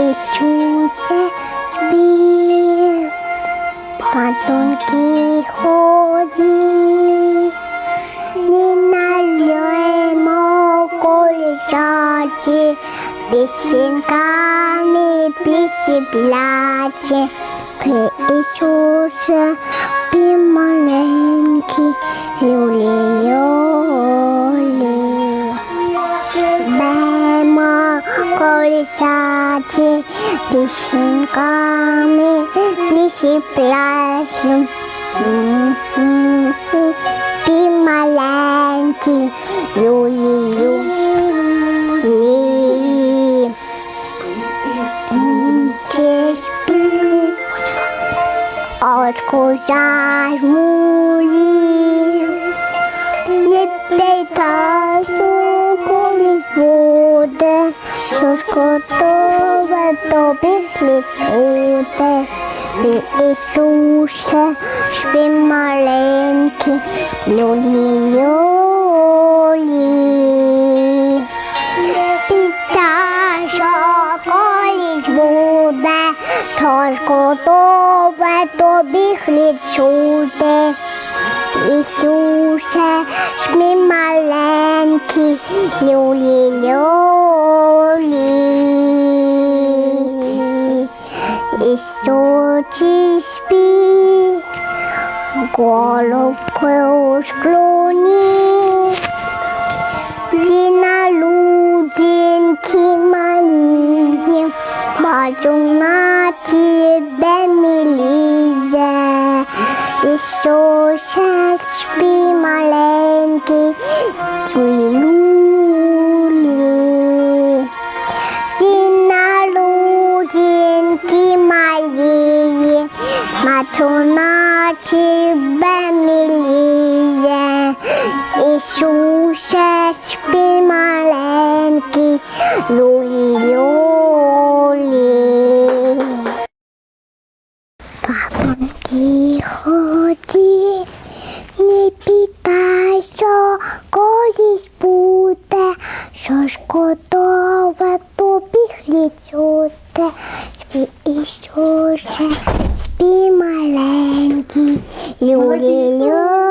Ісусе, спів по тонкій ході, не нальємо колісаті, пісеньками пісіпляче, Спи, Ісусе, спи маленький, люлі, bate, bichinho come, bichinho plástico, sim, sim, sim, pimalente, luli, luli, sim, que os Sus kotowe do bitnik ude By Jezusie śpi maleńki Luli, luli. Pytasz okolić budę Sus kotowe do bitnik ude Jezusie śpi maleńki Luli, luli. Wysoki śpi, golubkę już kloni. Wina ludzienki malizie, patrzą na ciebie bemilize. Jezusie śpi maleńki, twój luli. Dzień наче беміліє, Ісусечки маленький, люлі. Папанки ході, не питайся, колись буде, що ж готове тобі хліб Georgia, be my lanky, you will